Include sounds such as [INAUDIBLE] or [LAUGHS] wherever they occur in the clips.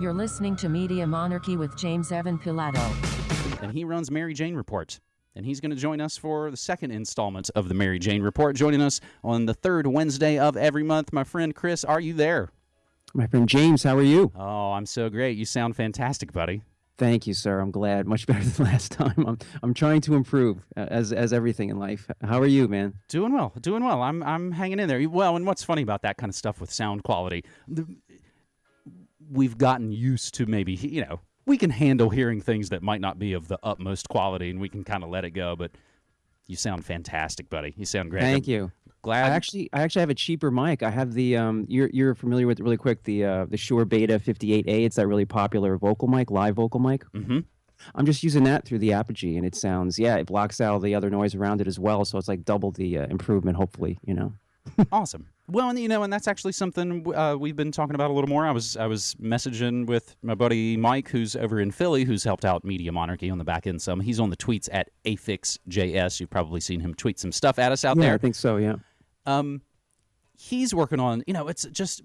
You're listening to Media Monarchy with James Evan Pilato. And he runs Mary Jane Report. And he's going to join us for the second installment of the Mary Jane Report, joining us on the third Wednesday of every month. My friend Chris, are you there? My friend James, how are you? Oh, I'm so great. You sound fantastic, buddy. Thank you, sir. I'm glad. Much [LAUGHS] better than last time. I'm I'm trying to improve uh, as as everything in life. How are you, man? Doing well. Doing well. I'm I'm hanging in there. Well, and what's funny about that kind of stuff with sound quality, the, we've gotten used to maybe you know we can handle hearing things that might not be of the utmost quality, and we can kind of let it go. But you sound fantastic, buddy. You sound great. Thank I'm you. Glad. I actually I actually have a cheaper mic. I have the um you're you're familiar with it really quick the uh the Shure Beta 58A. It's that really popular vocal mic, live vocal mic. hmm I'm just using that through the Apogee, and it sounds yeah, it blocks out all the other noise around it as well. So it's like double the uh, improvement, hopefully. You know. Awesome. Well, and you know, and that's actually something uh, we've been talking about a little more. I was I was messaging with my buddy Mike, who's over in Philly, who's helped out Media Monarchy on the back end some. He's on the tweets at afixjs. You've probably seen him tweet some stuff at us out Yeah, there. I think so. Yeah. um, he's working on, you know, it's just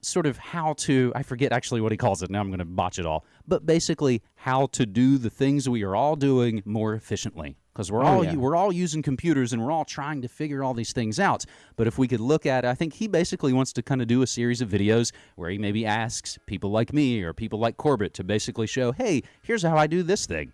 sort of how to, I forget actually what he calls it. Now I'm going to botch it all. But basically, how to do the things we are all doing more efficiently. Because we're, Oh, all yeah. we're all using computers and we're all trying to figure all these things out. But if we could look at, I think he basically wants to kind of do a series of videos where he maybe asks people like me or people like Corbett to basically show, hey, here's how I do this thing.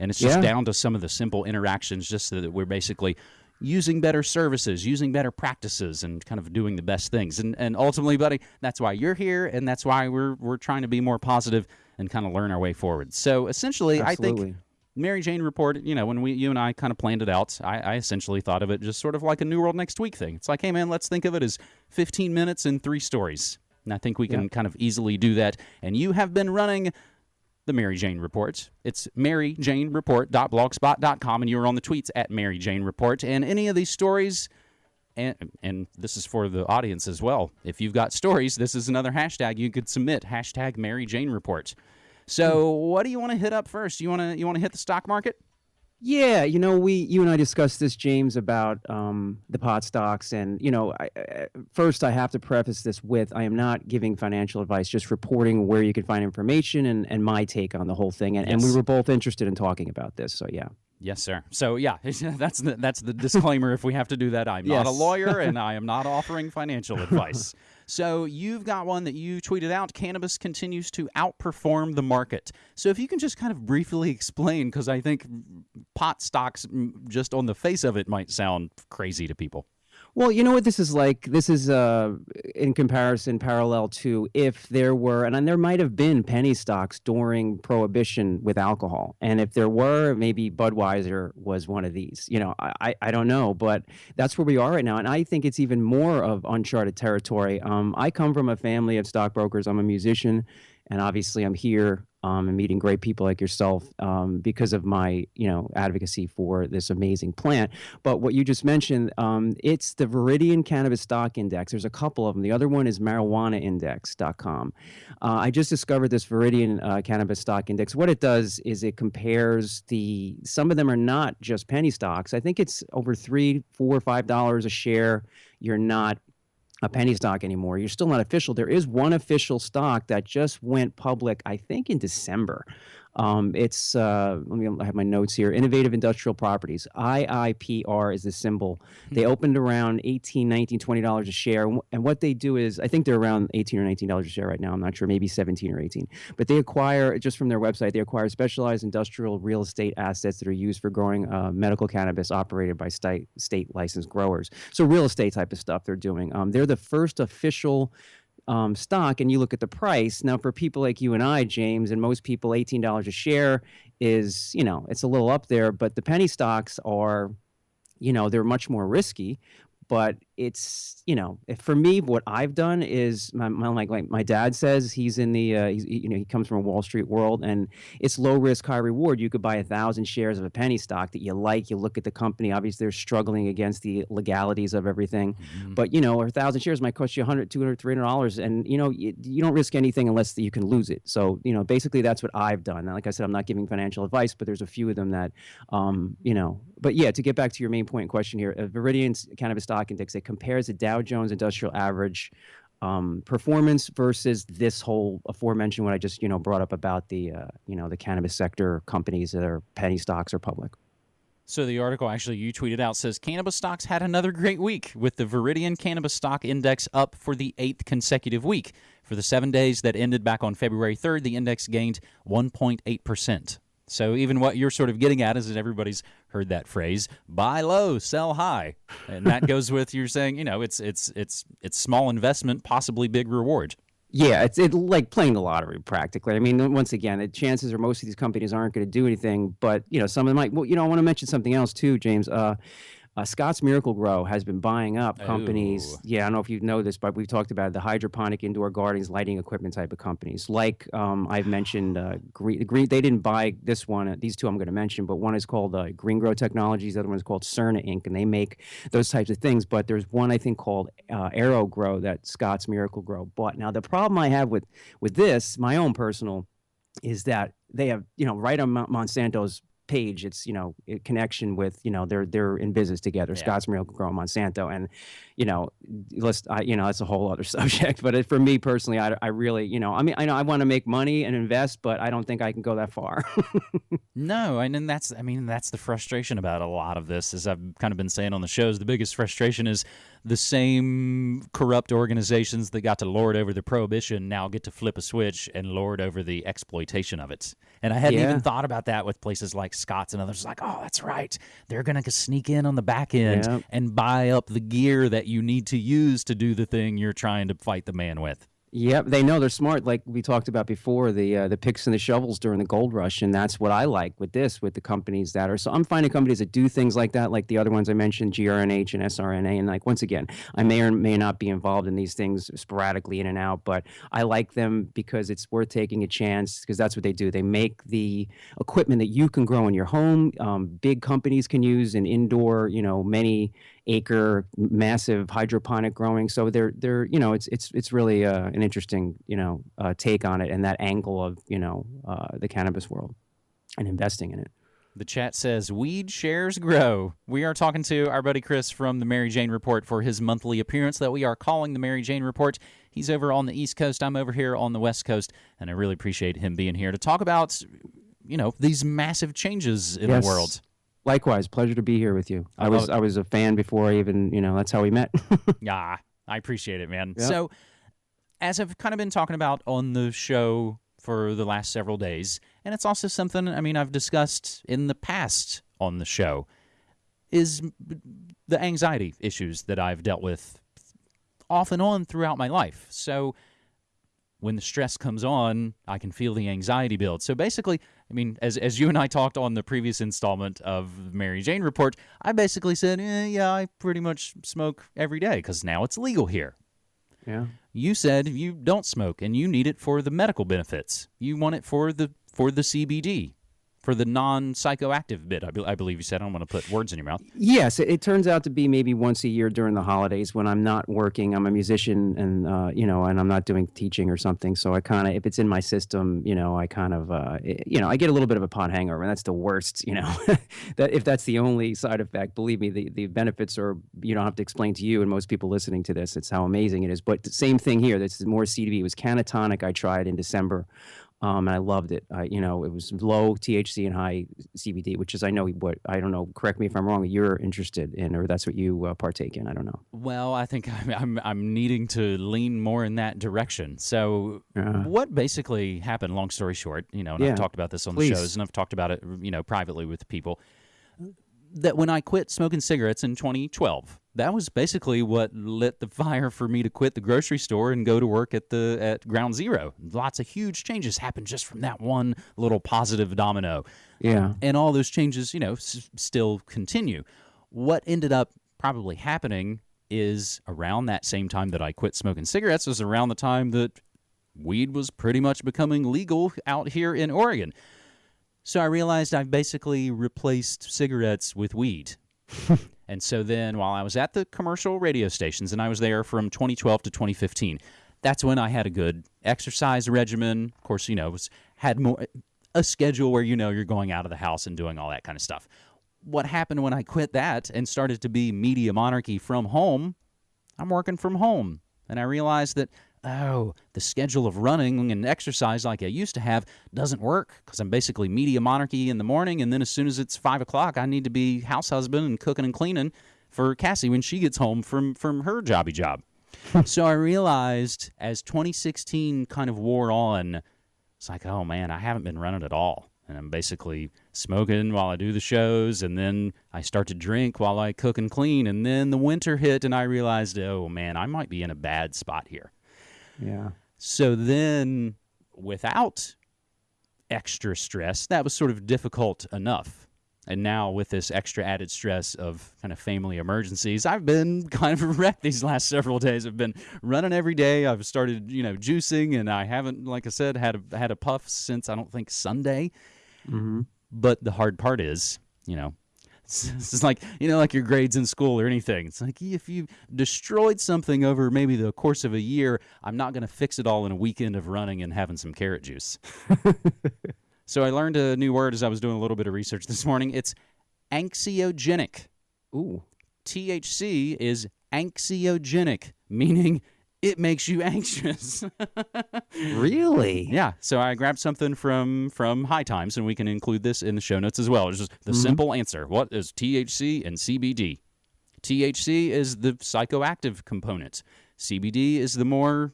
And it's just Yeah. down to some of the simple interactions, just so that we're basically using better services, using better practices, and kind of doing the best things. And and ultimately, buddy, that's why you're here, and that's why we're we're trying to be more positive and kind of learn our way forward. So essentially, I Absolutely. think. Mary Jane report, you know, when we you and I kind of planned it out, I, I essentially thought of it just sort of like a New World Next Week thing. It's like, hey man, let's think of it as 15 minutes and three stories. And I think we can Yeah. kind of easily do that. And you have been running the Mary Jane Report. It's maryjanereport.blogspot.com, and you are on the tweets at Mary Jane Report. And any of these stories, and, and this is for the audience as well. If you've got stories, this is another hashtag you could submit. Hashtag Mary Jane Report. So, what do you want to hit up first? You want to you want to hit the stock market? Yeah, you know, we you and I discussed this, James, about um, the pot stocks, and you know, I, I, first I have to preface this with I am not giving financial advice, just reporting where you can find information and, and my take on the whole thing, and, and we were both interested in talking about this, so yeah. Yes, sir. So yeah, [LAUGHS] that's the that's the disclaimer. if we have to do that, I'm not a lawyer and [LAUGHS] I am not offering financial advice. So you've got one that you tweeted out. Cannabis continues to outperform the market. So if you can just kind of briefly explain, because I think pot stocks, mm, just on the face of it, might sound crazy to people. Well, you know what this is like. This is uh, in comparison, parallel to if there were, and there might have been penny stocks during Prohibition with alcohol, and if there were, maybe Budweiser was one of these. You know, I, I, don't know, but that's where we are right now, and I think it's even more of uncharted territory. Um, I come from a family of stockbrokers. I'm a musician, and obviously, I'm here um, and meeting great people like yourself um, because of my, you know, advocacy for this amazing plant. But what you just mentioned, um, it's the Viridian Cannabis Stock Index. There's a couple of them. The other one is marijuanaindex.com. Uh, I just discovered this Viridian uh, Cannabis Stock Index. What it does is it compares the, some of them are not just penny stocks. I think it's over three, four, five dollars a share. You're not a penny stock anymore. You're still not official. There is one official stock that just went public, I think, in December. Um, it's uh, let me I have my notes here. Innovative Industrial Properties. IIPR is the symbol. They opened around 18 19 20 dollars a share, and and what they do is I think they're around 18 or 19 dollars a share right now. I'm not sure, maybe 17 or 18. But they acquire just from their website. They acquire specialized industrial real estate assets that are used for growing uh, medical cannabis operated by state state licensed growers. So real estate type of stuff they're doing. Um, they're the first official um, stock and you look at the price. Now for people like you and i james and most people $18 a share is you know it's a little up there but the penny stocks are you know they're much more risky but it's you know if for me what i've done is my, my like, like my dad says he's in the uh, he's, you know he comes from a wall street world and it's low risk high reward. You could buy a thousand shares of a penny stock that you like you look at the company obviously they're struggling against the legalities of everything but you know a thousand shares might cost you 100 200 300 dollars and you know you, you don't risk anything unless you can lose it. So you know basically that's what i've done. And like i said i'm not giving financial advice but there's a few of them that um, you know but yeah to get back to your main point question here uh, viridian's cannabis stock index it compares the dow jones industrial average um, performance versus this whole aforementioned what I just you know brought up about the uh, you know the cannabis sector companies that are penny stocks or public. So the article actually you tweeted out says cannabis stocks had another great week with the Viridian Cannabis Stock Index up for the eighth consecutive week. For the seven days that ended back on February 3rd, the index gained 1.8 percent. So even what you're sort of getting at is that everybody's heard that phrase "buy low, sell high," and that goes [LAUGHS] with you're saying you know it's it's it's it's small investment, possibly big reward. Yeah, it's it like playing the lottery practically. I mean, once again, the chances are most of these companies aren't going to do anything, but you know, some of them might. Well, you know, I want to mention something else too, James. Uh, uh, Scott's Miracle-Gro has been buying up companies. Ooh. Yeah, I don't know if you know this, but we've talked about the hydroponic indoor gardens, lighting equipment type of companies. Like um, I've mentioned, uh, Green, Green. They didn't buy this one. Uh, these two I'm going to mention, but one is called uh, GreenGro Technologies. The other one is called Surna Inc. And they make those types of things. But there's one I think called uh, AeroGrow that Scott's Miracle-Gro bought. Now the problem I have with with this, my own personal, is that they have you know right on Monsanto's page it's you know a connection with you know they're they're in business together Yeah. scott's miracle-gro monsanto and you know let's I, you know that's a whole other [LAUGHS] subject but it, for me personally I, I really you know i mean i know i want to make money and invest but i don't think i can go that far [LAUGHS] No, and then that's I mean that's the frustration about a lot of this. As I've kind of been saying on the shows, the biggest frustration is the same corrupt organizations that got to lord over the prohibition now get to flip a switch and lord over the exploitation of it. And I hadn't Yeah. even thought about that with places like Scott's and others. Like, oh, that's right, they're gonna sneak in on the back end Yep. and buy up the gear that you need to use to do the thing you're trying to fight the man with. Yep, they know they're smart. Like we talked about before, the uh, the picks and the shovels during the gold rush, and that's what I like with this, with the companies that are. So I'm finding companies that do things like that, like the other ones I mentioned, GRNH and SRNA, and like once again, I may or may not be involved in these things sporadically in and out, but I like them because it's worth taking a chance because that's what they do. They make the equipment that you can grow in your home. Um, big companies can use in indoor, you know, many acre massive hydroponic growing so they're they're you know it's it's it's really uh, an interesting you know uh, take on it and that angle of you know uh, the cannabis world and investing in it The chat says weed shares grow. We are talking to our buddy Chris from the Mary Jane Report for his monthly appearance that we are calling the Mary Jane Report. He's over on the East Coast. I'm over here on the West Coast, and I really appreciate him being here to talk about, you know, these massive changes in Yes. the world. Likewise pleasure to be here with you I i, was i was a fan before i even you know that's how we met [LAUGHS] Yeah, I appreciate it, man. Yep. So, as I've kind of been talking about on the show for the last several days, and it's also something I mean I've discussed in the past on the show, is the anxiety issues that I've dealt with off and on throughout my life. So, when the stress comes on, I can feel the anxiety build. So basically, I mean, as as you and I talked on the previous installment of Mary Jane Report, I basically said, eh, yeah, I pretty much smoke every day because now it's legal here. yeah You said you don't smoke and you need it for the medical benefits. You want it for the for the CBD, for the non-psychoactive bit. I, be- I believe you said. I don't want to put words in your mouth. Yes, it, it turns out to be maybe once a year during the holidays when I'm not working. I'm a musician, and uh, you know, and I'm not doing teaching or something. So I kind of, if it's in my system, you know, I kind of, uh, i- you know, I get a little bit of a pot hangover, and that's the worst. You know, [LAUGHS] that if that's the only side effect, believe me, the the benefits are you don't have to explain to you and most people listening to this. It's how amazing it is. But the same thing here. This is more CBD. It was Cannatonic. I tried in December. Um, and I loved it. I, you know, it was low THC and high CBD, which is I know what I don't know. Correct me if I'm wrong. You're interested in, or that's what you uh, partake in. I don't know. Well, I think [LAUGHS] I'm, I'm I'm needing to lean more in that direction. So, Uh, what basically happened? Long story short, you know, and Yeah, I've talked about this on please. the shows, and I've talked about it, you know, privately with people. That when I quit smoking cigarettes in 2012, that was basically what lit the fire for me to quit the grocery store and go to work at the at Ground Zero. Lots of huge changes happened just from that one little positive domino yeah, and all those changes, you know, s- still continue. What ended up probably happening is around that same time that I quit smoking cigarettes was around the time that weed was pretty much becoming legal out here in Oregon. So I realized I've basically replaced cigarettes with weed. [LAUGHS] and so then while I was at the commercial radio stations and I was there from 2012 to 2015, that's when I had a good exercise regimen. Of course, you know, was, had more a schedule where you know you're going out of the house and doing all that kind of stuff. What happened when I quit that and started to be media monarchy from home? I'm working from home. and I realized that oh, the schedule of running and exercise like I used to have doesn't work because I'm basically media monarchy in the morning, and then as soon as it's five o'clock, I need to be house husband and cooking and cleaning for Cassie when she gets home from from her jobby job. [LAUGHS] so I realized as 2016 kind of wore on, it's like, oh man, I haven't been running at all. And I'm basically smoking while I do the shows, and then I start to drink while I cook and clean. And then the winter hit, and I realized, oh man, I might be in a bad spot here. Yeah. So then, without extra stress, that was sort of difficult enough. And now, with this extra added stress of kind of family emergencies, I've been [LAUGHS] kind of wrecked these last several days. I've been running every day. I've started, you know, juicing, and I haven't, like I said, had a, had a puff since I don't think Sunday. Mm-hmm. But the hard part is, you know, [LAUGHS] it's just like you know, like your grades in school or anything. It's like if you destroyed something over maybe the course of a year, I'm not going to fix it all in a weekend of running and having some carrot juice. [LAUGHS] so I learned a new word as I was doing a little bit of research this morning. It's anxiogenic. Ooh. THC is anxiogenic, meaning it makes you [LAUGHS] anxious. Really? yeah. So I grabbed something from from High Times, and we can include this in the show notes as well. It's just the mm-hmm. simple answer: What is THC and CBD? THC is the psychoactive component. CBD is the more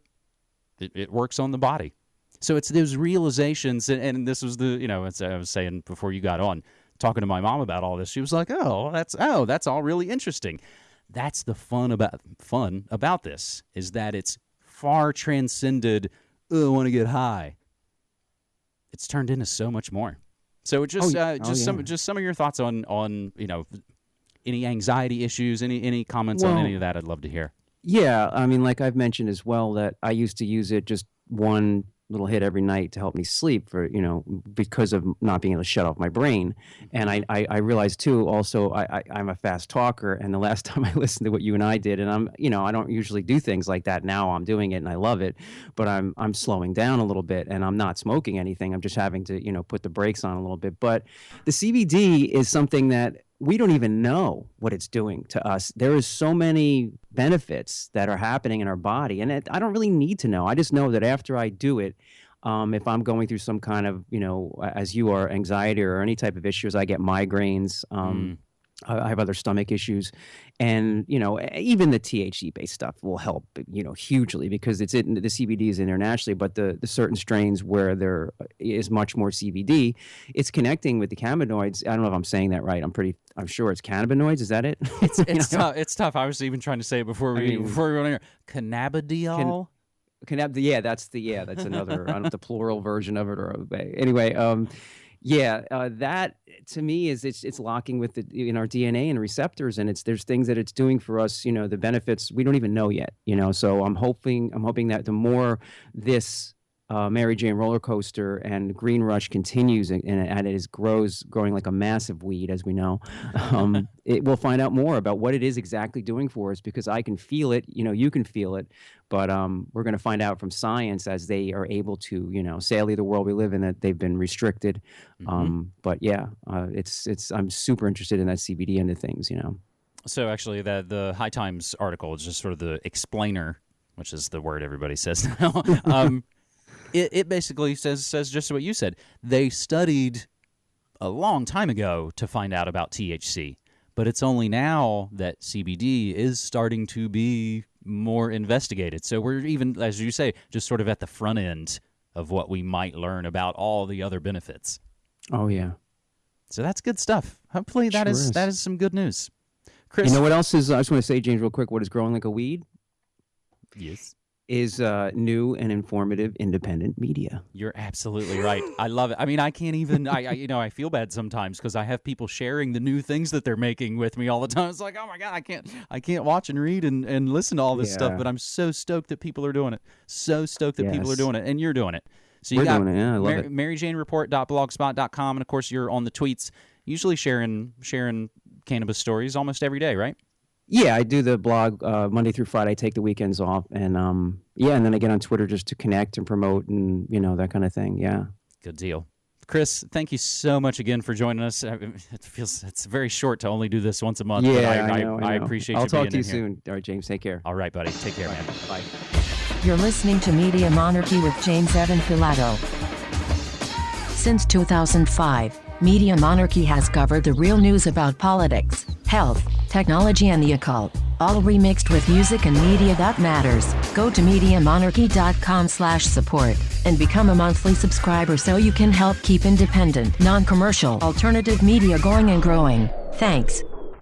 it, it works on the body. So it's those realizations, and, and this was the you know as I was saying before you got on, talking to my mom about all this. She was like, "Oh, that's oh, that's all really interesting." That's the fun about fun about this is that it's far transcended. Oh, I want to get high. It's turned into so much more. So it just Oh, uh, oh, just some just some of your thoughts on on you know any anxiety issues, any any comments on any of that. I'd love to hear. Yeah, I mean, like I've mentioned as well, that I used to use it just one little hit every night to help me sleep for you know because of not being able to shut off my brain. And mm-hmm. i i, I realized too also I, I i'm a fast talker and the last [LAUGHS] time i listened to what you and i did and i'm you know i don't usually do things like that now i'm doing it and i love it but i'm i'm slowing down a little bit and i'm not smoking anything i'm just having to you know put the brakes on a little bit. But the cbd is something that we don't even know what it's doing to us. There is so many benefits that are happening in our body, and it, I don't really need to know. I just know that after I do it, um, if I'm going through some kind of, you know, as you are, anxiety or any type of issues, I get migraines. Um, I I have other stomach issues, and you know, even the THC based stuff will help, you know, hugely because it's in the CBD is internationally, but the the certain strains where there is much more CBD, it's connecting with the cannabinoids. I don't know if I'm saying that right. I'm pretty, I'm sure it's cannabinoids. Is that it? [LAUGHS] It's it's tough. It's tough. I was even trying to say it before we mean- before we went here. Cannabidiol. Cannab- yeah, that's the yeah, that's another I don't know the plural version of it or anyway. Um, yeah, uh, that to me is it's it's locking with the in our DNA and receptors, and it's there's things that it's doing for us. You know, the benefits we don't even know yet. You know, so I'm hoping I'm hoping that the more this uh, Mary Jane roller coaster and Green Rush continues and, and it is grows growing like a massive weed, as we know. [LAUGHS] Um, it we'll find out more about what it is exactly doing for us because I can feel it. You know, you can feel it, but um, we're going to find out from science as they are able to. You know, sadly, the world we live in that they've been restricted. Um, but yeah, uh, it's it's I'm super interested in that CBD end of things. You know. So actually, the the High Times article is just sort of the explainer, which is the word everybody says [LAUGHS] now. [LAUGHS] um, it, it basically says says just what you said. They studied a long time ago to find out about THC, but it's only now that CBD is starting to be more investigated. So we're even, as you say, just sort of at the front end of what we might learn about all the other benefits. Oh yeah. So that's good stuff. Hopefully, that Sure is is. that is some good news. Chris, You know what else is? I just want to say, James, real quick. What is growing like a weed yes. Is uh, new and informative independent media. You're absolutely right. I love it. I mean, I can't even. I, I you know I feel bad sometimes because I have people sharing the new things that they're making with me all the time. It's like, oh my god, I can't I can't watch and read and, and listen to all this stuff. But I'm so stoked that people are doing it. So stoked that people are doing it, and you're doing it. So you We're got doing it. Yeah, I love Mar- it. MaryJaneReport.blogspot.com, and of course you're on the tweets, usually sharing sharing cannabis stories almost every day, right? Yeah, I do the blog uh, Monday through Friday. I take the weekends off, and um, yeah, and then I get on Twitter just to connect and promote, and you know that kind of thing. Yeah. Good deal. Chris, thank you so much again for joining us. It feels it's very short to only do this once a month. but Yeah, I, I, know, I, know. appreciate I'll you talk being to you in here. soon. All right, James. Take care. All right, buddy. Take care, man. Bye. You're listening to Media Monarchy with James Evan Pilato. Since 2005, Media Monarchy has covered the real news about politics, health, technology, and the occult, all remixed with music and media that matters. Go to MediaMonarchy.com/support and become a monthly subscriber so you can help keep independent, non-commercial, alternative media going and growing. Thanks.